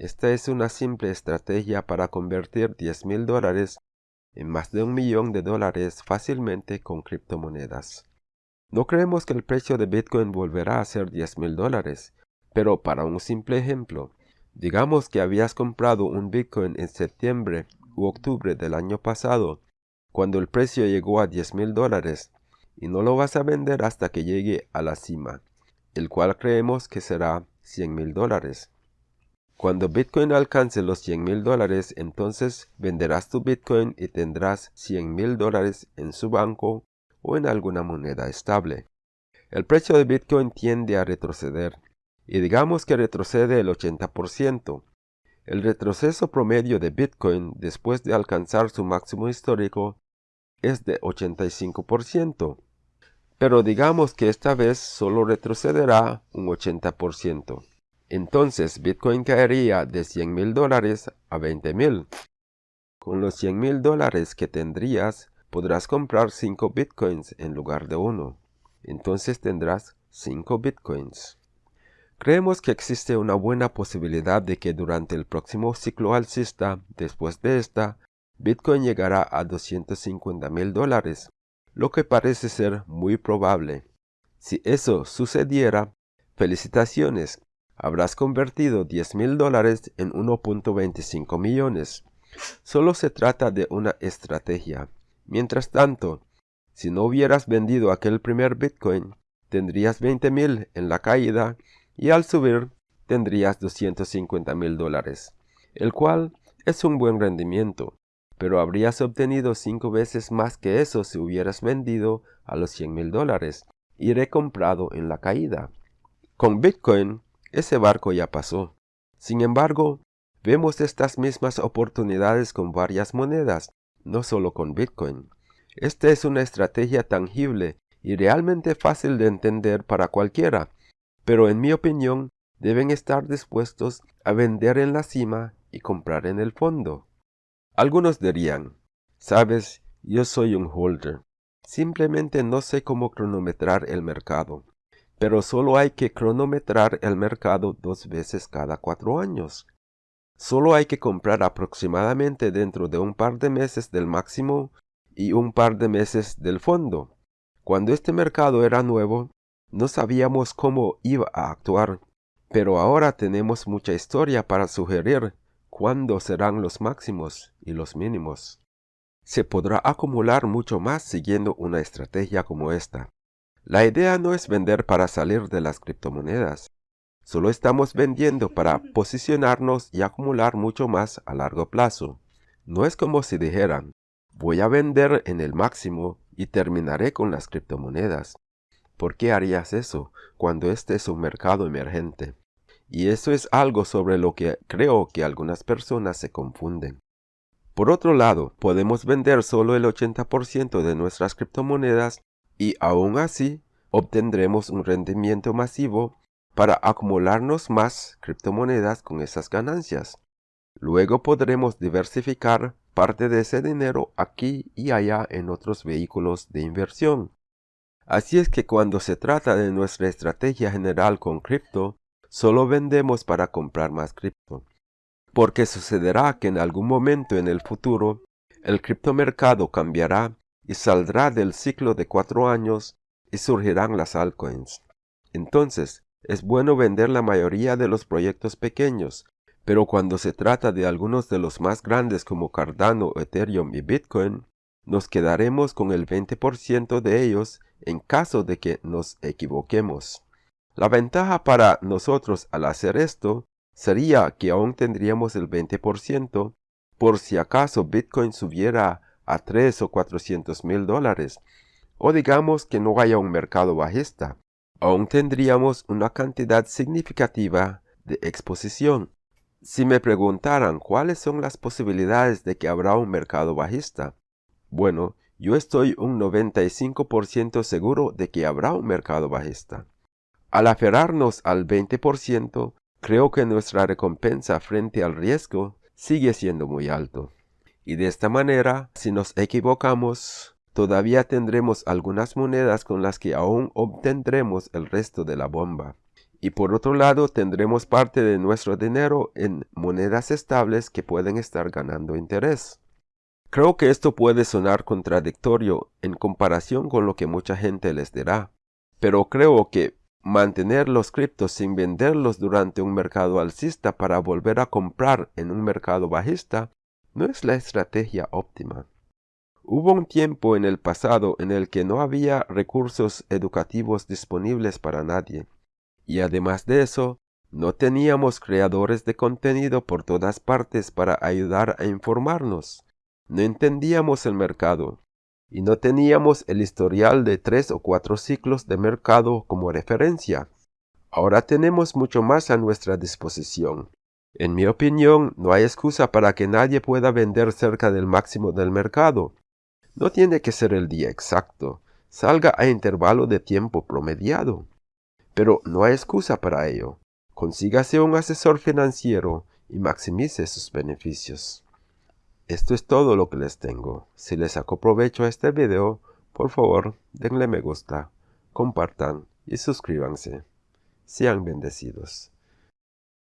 Esta es una simple estrategia para convertir 10 mil dólares en más de un millón de dólares fácilmente con criptomonedas. No creemos que el precio de Bitcoin volverá a ser 10 mil dólares, pero para un simple ejemplo, digamos que habías comprado un Bitcoin en septiembre u octubre del año pasado, cuando el precio llegó a 10 mil dólares, y no lo vas a vender hasta que llegue a la cima, el cual creemos que será 100 mil dólares. Cuando Bitcoin alcance los 100 mil dólares, entonces venderás tu Bitcoin y tendrás 100 mil dólares en su banco o en alguna moneda estable. El precio de Bitcoin tiende a retroceder, y digamos que retrocede el 80%. El retroceso promedio de Bitcoin después de alcanzar su máximo histórico es de 85%, pero digamos que esta vez solo retrocederá un 80%. Entonces Bitcoin caería de 100 mil dólares a 20 mil. Con los 100 mil dólares que tendrías, podrás comprar 5 Bitcoins en lugar de uno. Entonces tendrás 5 Bitcoins. Creemos que existe una buena posibilidad de que durante el próximo ciclo alcista, después de esta, Bitcoin llegará a 250 mil dólares, lo que parece ser muy probable. Si eso sucediera, felicitaciones, habrás convertido 10 mil dólares en 1.25 millones. Solo se trata de una estrategia. Mientras tanto, si no hubieras vendido aquel primer Bitcoin, tendrías 20 mil en la caída y al subir tendrías 250 mil dólares, el cual es un buen rendimiento, pero habrías obtenido cinco veces más que eso si hubieras vendido a los 100 mil dólares y recomprado en la caída. Con Bitcoin ese barco ya pasó. Sin embargo, vemos estas mismas oportunidades con varias monedas, no solo con Bitcoin. Esta es una estrategia tangible y realmente fácil de entender para cualquiera, pero en mi opinión deben estar dispuestos a vender en la cima y comprar en el fondo. Algunos dirían, sabes, yo soy un holder, simplemente no sé cómo cronometrar el mercado pero solo hay que cronometrar el mercado dos veces cada cuatro años. Solo hay que comprar aproximadamente dentro de un par de meses del máximo y un par de meses del fondo. Cuando este mercado era nuevo, no sabíamos cómo iba a actuar, pero ahora tenemos mucha historia para sugerir cuándo serán los máximos y los mínimos. Se podrá acumular mucho más siguiendo una estrategia como esta. La idea no es vender para salir de las criptomonedas. Solo estamos vendiendo para posicionarnos y acumular mucho más a largo plazo. No es como si dijeran, voy a vender en el máximo y terminaré con las criptomonedas. ¿Por qué harías eso cuando este es un mercado emergente? Y eso es algo sobre lo que creo que algunas personas se confunden. Por otro lado, podemos vender solo el 80% de nuestras criptomonedas y aún así obtendremos un rendimiento masivo para acumularnos más criptomonedas con esas ganancias. Luego podremos diversificar parte de ese dinero aquí y allá en otros vehículos de inversión. Así es que cuando se trata de nuestra estrategia general con cripto, solo vendemos para comprar más cripto. Porque sucederá que en algún momento en el futuro, el criptomercado cambiará y saldrá del ciclo de cuatro años y surgirán las altcoins. Entonces, es bueno vender la mayoría de los proyectos pequeños, pero cuando se trata de algunos de los más grandes como Cardano, Ethereum y Bitcoin, nos quedaremos con el 20% de ellos en caso de que nos equivoquemos. La ventaja para nosotros al hacer esto sería que aún tendríamos el 20% por si acaso Bitcoin subiera a 3 o 400 mil dólares, o digamos que no haya un mercado bajista, aún tendríamos una cantidad significativa de exposición. Si me preguntaran cuáles son las posibilidades de que habrá un mercado bajista, bueno, yo estoy un 95% seguro de que habrá un mercado bajista. Al aferrarnos al 20%, creo que nuestra recompensa frente al riesgo sigue siendo muy alto. Y de esta manera, si nos equivocamos, todavía tendremos algunas monedas con las que aún obtendremos el resto de la bomba. y por otro lado tendremos parte de nuestro dinero en monedas estables que pueden estar ganando interés. Creo que esto puede sonar contradictorio en comparación con lo que mucha gente les dirá, pero creo que mantener los criptos sin venderlos durante un mercado alcista para volver a comprar en un mercado bajista no es la estrategia óptima. Hubo un tiempo en el pasado en el que no había recursos educativos disponibles para nadie, y además de eso, no teníamos creadores de contenido por todas partes para ayudar a informarnos. No entendíamos el mercado, y no teníamos el historial de tres o cuatro ciclos de mercado como referencia. Ahora tenemos mucho más a nuestra disposición. En mi opinión, no hay excusa para que nadie pueda vender cerca del máximo del mercado. No tiene que ser el día exacto, salga a intervalo de tiempo promediado. Pero no hay excusa para ello. Consígase un asesor financiero y maximice sus beneficios. Esto es todo lo que les tengo. Si les sacó provecho a este video, por favor denle me gusta, compartan y suscríbanse. Sean bendecidos.